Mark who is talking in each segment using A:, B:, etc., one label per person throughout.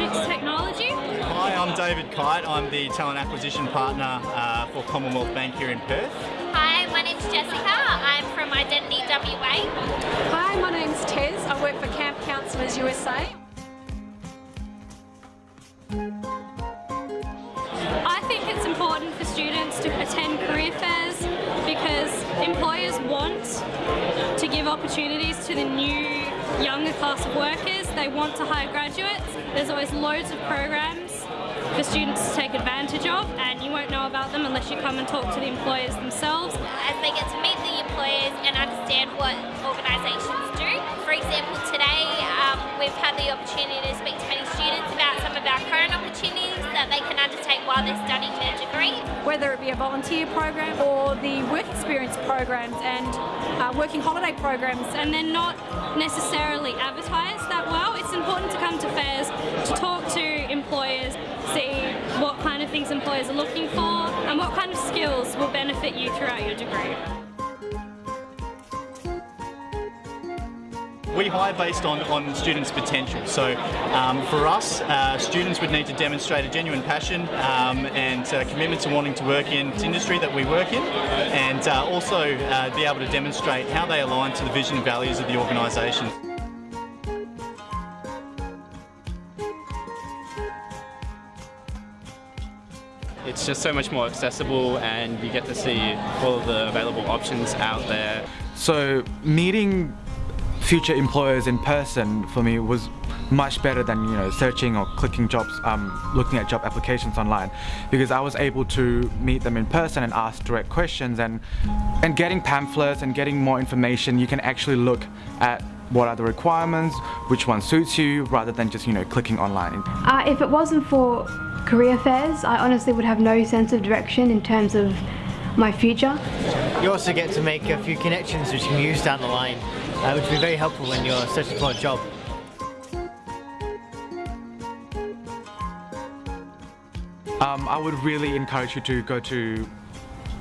A: Fix Technology.
B: Hi, I'm David Kite. I'm the talent acquisition partner uh, for Commonwealth Bank here in Perth.
C: Hi, my name's Jessica. I'm from Identity WA.
D: Hi, my name's Tez. I work for Camp Counselors USA.
A: I think it's important for students to attend career fairs because employers want to give opportunities to the new younger class of workers. They want to hire graduates. There's always loads of programs for students to take advantage of and you won't know about them unless you come and talk to the employers themselves.
C: As they get to meet the employers and understand what organisations do. For example, today um, we've had the opportunity to speak to many students about some of our current opportunities that they can undertake while they're studying their degree.
D: Whether it be a volunteer program or the work experience programs and uh, working holiday programs.
A: And they're not necessarily advertised that well. It's important to come to fairs to talk to employers, see what kind of things employers are looking for and what kind of skills will benefit you throughout your degree.
B: We hire based on, on students' potential. So um, for us, uh, students would need to demonstrate a genuine passion um, and uh, commitment to wanting to work in the industry that we work in and uh, also uh, be able to demonstrate how they align to the vision and values of the organisation.
E: It's just so much more accessible and you get to see all of the available options out there.
F: So meeting future employers in person for me was much better than you know searching or clicking jobs um, looking at job applications online. Because I was able to meet them in person and ask direct questions and and getting pamphlets and getting more information you can actually look at what are the requirements which one suits you rather than just you know clicking online.
G: Uh, if it wasn't for career fairs I honestly would have no sense of direction in terms of my future.
H: You also get to make a few connections which you can use down the line, uh, which would be very helpful when you're searching for a job.
F: Um, I would really encourage you to go to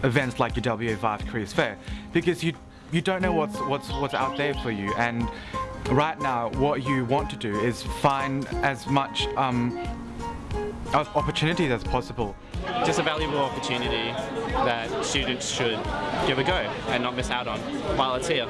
F: events like your WA Vive Careers Fair because you you don't know what's what's what's out there for you and right now what you want to do is find as much um, opportunities as possible.
E: Just a valuable opportunity that students should give a go and not miss out on while it's here.